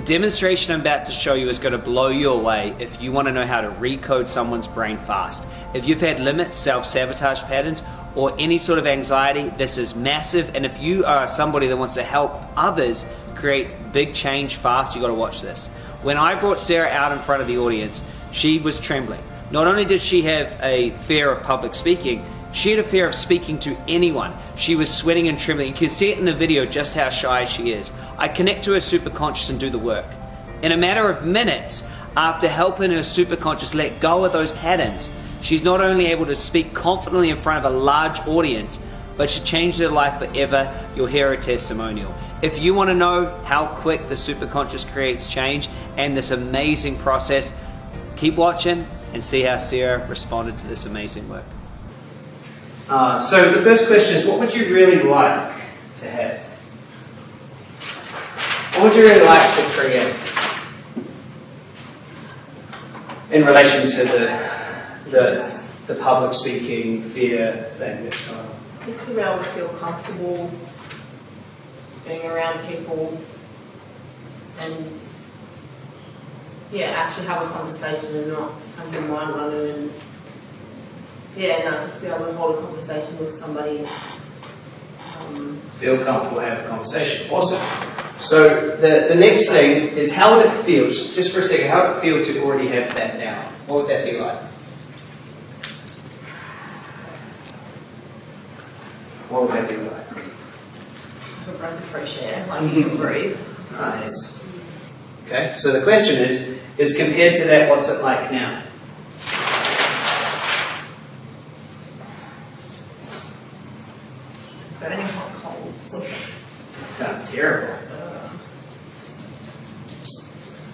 The demonstration I'm about to show you is going to blow you away if you want to know how to recode someone's brain fast. If you've had limits, self-sabotage patterns, or any sort of anxiety, this is massive. And if you are somebody that wants to help others create big change fast, you got to watch this. When I brought Sarah out in front of the audience, she was trembling. Not only did she have a fear of public speaking, she had a fear of speaking to anyone. She was sweating and trembling. You can see it in the video just how shy she is. I connect to her superconscious and do the work. In a matter of minutes, after helping her superconscious let go of those patterns, she's not only able to speak confidently in front of a large audience, but she changed her life forever. You'll hear her testimonial. If you want to know how quick the superconscious creates change and this amazing process, keep watching and see how Sarah responded to this amazing work. Uh, so the first question is, what would you really like to have? What would you really like to create? In relation to the, the, the public speaking fear thing that's going on. Just to be able to feel comfortable being around people and yeah, actually have a conversation and not your mind running and yeah, no, just be able to hold a conversation with somebody. Um, Feel comfortable have a conversation. Awesome. So the, the next thing is how would it feel, just, just for a second, how would it feel to already have that now? What would that be like? What would that be like? a breath of fresh air, like you can breathe. Nice. Okay, so the question is, is compared to that, what's it like now? Burning hot coals. Sounds terrible.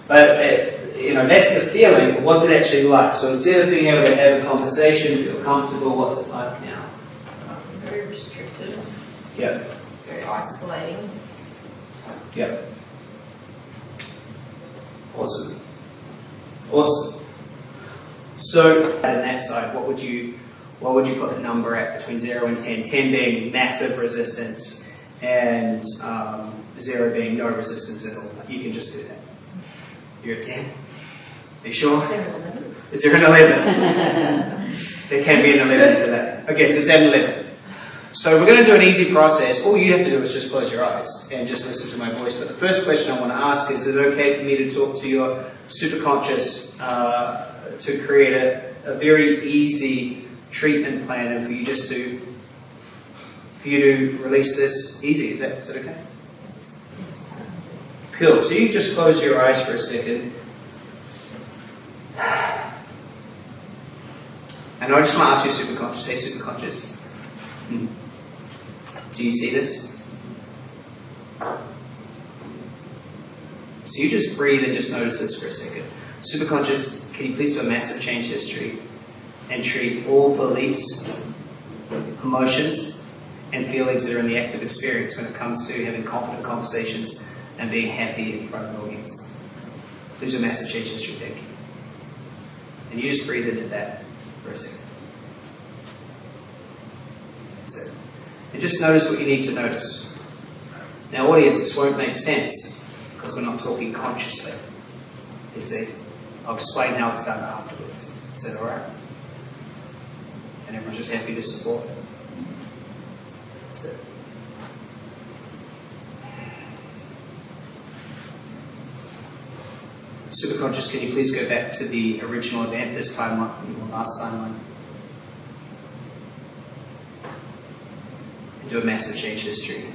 But if, you know, that's the feeling. What's it actually like? So instead of being able to have a conversation, feel comfortable, what's it like now? Very restrictive, Yep. very isolating. Yep. Awesome. Awesome. So on that side, what would you what would you put the number at between zero and ten? Ten being massive resistance, and um, zero being no resistance at all. You can just do that. You're a ten. Are you sure? Is there an 11? there can be an 11 today. Okay, so it's at 11. So we're going to do an easy process. All you have to do is just close your eyes and just listen to my voice. But the first question I want to ask is, is it okay for me to talk to your superconscious uh, to create a, a very easy treatment plan and for you just to for you to release this easy? Is that, is that okay? Cool. So you just close your eyes for a second. And I just want to ask you, superconscious, hey, superconscious, hmm, do you see this? So you just breathe and just notice this for a second. Superconscious, can you please do a massive change history and treat all beliefs, emotions, and feelings that are in the active experience when it comes to having confident conversations and being happy in front of an audience? Do a massive change history, thank you. And you just breathe into that for a second. That's it. And just notice what you need to notice. Now, audience, this won't make sense because we're not talking consciously. You see, I'll explain how it's done afterwards. Is that alright? And everyone's just happy to support it. That's it. Superconscious, can you please go back to the original event, this timeline, your last timeline? And do a massive change history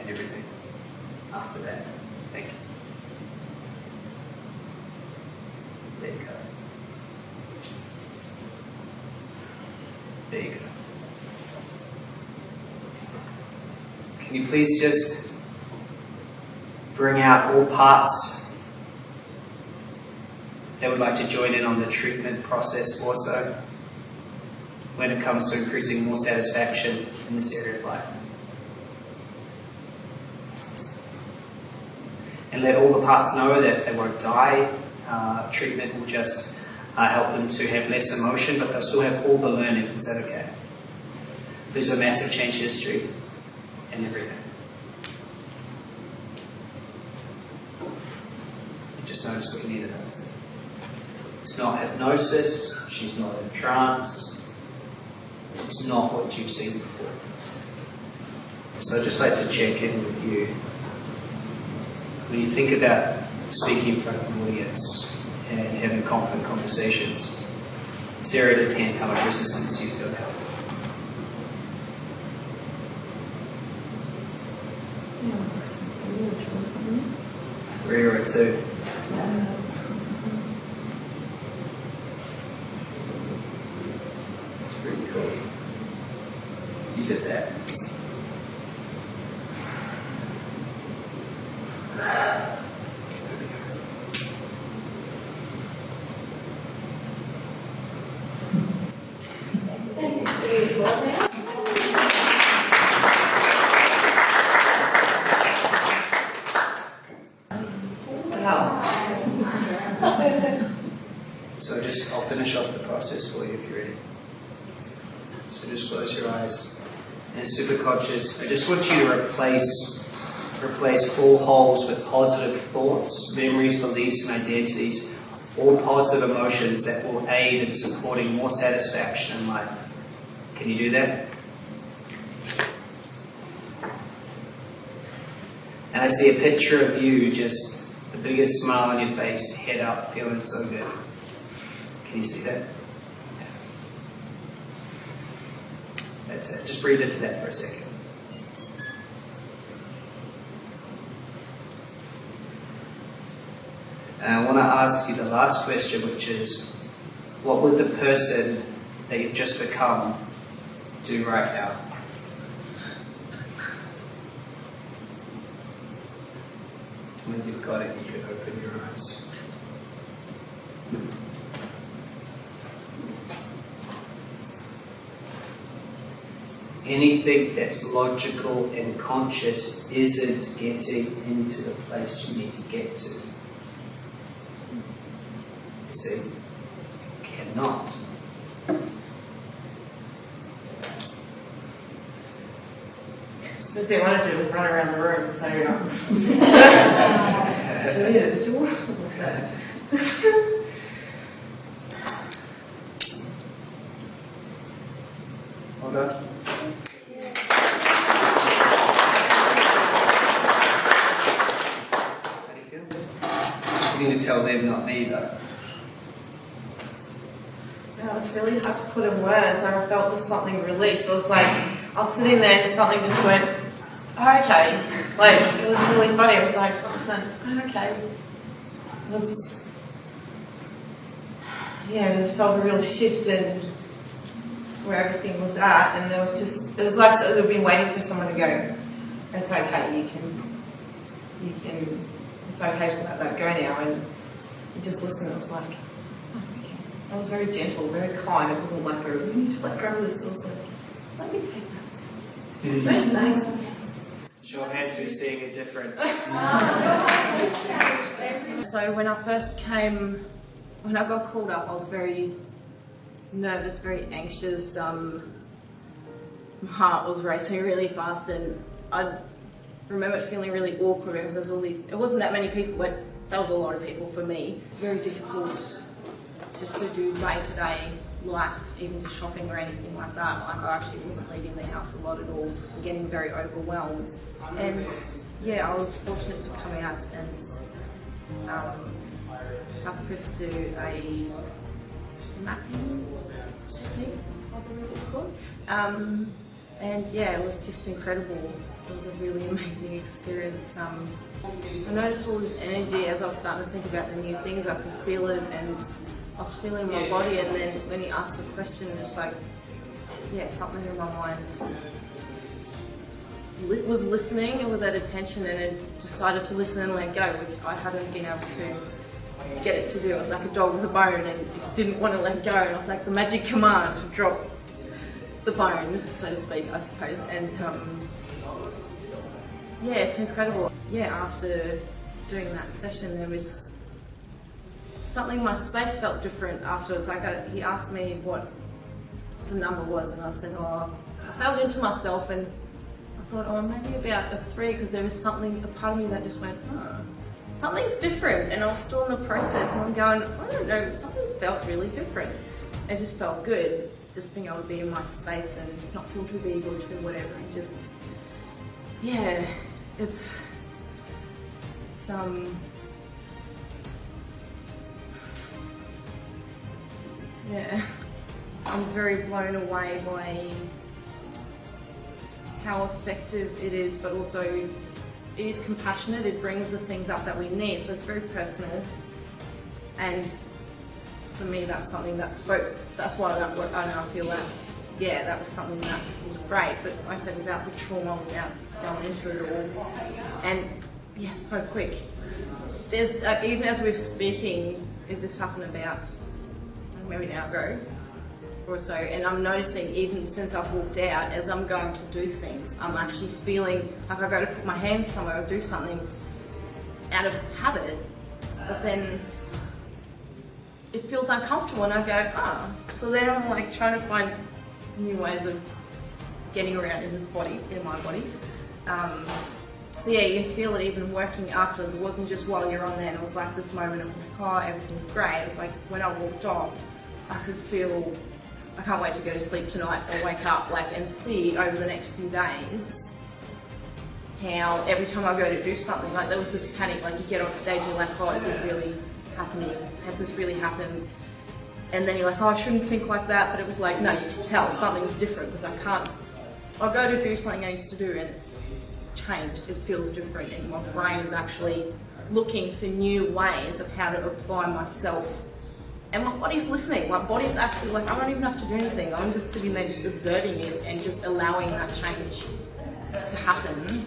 and everything after that. Thank you. There you go. Can you please just bring out all parts that would like to join in on the treatment process also when it comes to increasing more satisfaction in this area of life. And let all the parts know that they won't die. Uh, treatment will just uh, help them to have less emotion, but they'll still have all the learning. Is that okay? There's a massive change history and everything. You Just notice what you need to know. It's not hypnosis, she's not in trance, it's not what you've seen before. So I'd just like to check in with you. When you think about speaking in front of an audience and having confident conversations, zero to ten, how much resistance do you feel now? Three or a two? That's pretty cool. You did that. Wow. So just, I'll finish off the process for you if you're ready. So just close your eyes. And super conscious, I just want you to replace replace all holes with positive thoughts, memories, beliefs, and identities, all positive emotions that will aid in supporting more satisfaction in life. Can you do that? And I see a picture of you just the biggest smile on your face, head up, feeling so good. Can you see that? That's it. Just breathe into that for a second. And I want to ask you the last question, which is what would the person that you've just become do right now? When you've got it, you can open your eyes. Anything that's logical and conscious isn't getting into the place you need to get to. You see? Cannot. Because they wanted to run around the room, so. Julia, you want? Hold on. How do you feel? You need to tell them, not me, though. No, it's really hard to put in words. I felt just something release. It was like I was sitting there and something just went, oh, okay. Like it was really funny. It was like something went, oh, okay. It was, yeah, it just felt a real shift in where everything was at, and there was just it was like so they've been waiting for someone to go. It's okay. You can, you can. It's okay to let that go now, and you just listen. It was like. oh, okay. I was very gentle, very kind. It wasn't like a, you need to let go of this. It was like, let me take that. Hmm. Very nice. Show of hands who's seeing a difference. So when I first came, when I got called up, I was very nervous, very anxious. Um, my heart was racing really fast, and I remember feeling really awkward because there's all these. It wasn't that many people, but that was a lot of people for me. Very difficult just to do day to day life, even just shopping or anything like that. Like I actually wasn't leaving the house a lot at all, getting very overwhelmed. And yeah, I was fortunate to come out and um, have Chris do a mapping technique, I believe it's called. Um, and yeah, it was just incredible. It was a really amazing experience. Um, I noticed all this energy as I was starting to think about the new things. I could feel it, and I was feeling my body. And then when he asked the question, it's like, yeah, something in my mind li- was listening. It was at attention, and it decided to listen and let go, which I hadn't been able to get it to do. It was like a dog with a bone, and didn't want to let go. And it was like the magic command to drop the bone, so to speak, I suppose. And um, yeah, it's incredible. Yeah, after doing that session, there was something. My space felt different afterwards. Like I, he asked me what the number was, and I said, "Oh, I felt into myself," and I thought, "Oh, maybe about a three, because there was something, a part of me that just went, oh, something's different, and I was still in the process, and I'm going, I don't know, something felt really different. It just felt good, just being able to be in my space and not feel too big or too whatever, and just, yeah, it's, it's um. Yeah, I'm very blown away by how effective it is, but also it is compassionate. It brings the things up that we need, so it's very personal. And for me, that's something that spoke. That's why that. I know I feel that. Yeah, that was something that was great. But like I said, without the trauma, without going into it all, and yeah, so quick. There's uh, even as we're speaking, it just happened about maybe an hour ago or so, and I'm noticing even since I've walked out, as I'm going to do things, I'm actually feeling like I go to put my hands somewhere or do something out of habit, but then it feels uncomfortable and I go, ah. Oh. So then I'm like trying to find new ways of getting around in this body, in my body. Um, so yeah, you can feel it even working afterwards. It wasn't just while you're on there. And it was like this moment of oh, everything's great. It was like when I walked off, I could feel I can't wait to go to sleep tonight or wake up like and see over the next few days how every time I go to do something, like there was this panic, like you get on stage and you're like, oh, is it really happening? Has this really happened? And then you're like, oh, I shouldn't think like that, but it was like, no, you can tell something's different because I can't, I'll go to do something I used to do and it's changed, it feels different and my brain is actually looking for new ways of how to apply myself and my body's listening. My body's actually like, I don't even have to do anything. I'm just sitting there just observing it and just allowing that change to happen.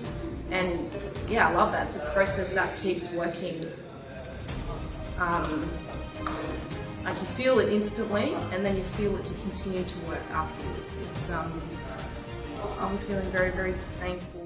And yeah, I love that. It's a process that keeps working. Um, like you feel it instantly and then you feel it to continue to work afterwards. It's, um, I'm feeling very, very thankful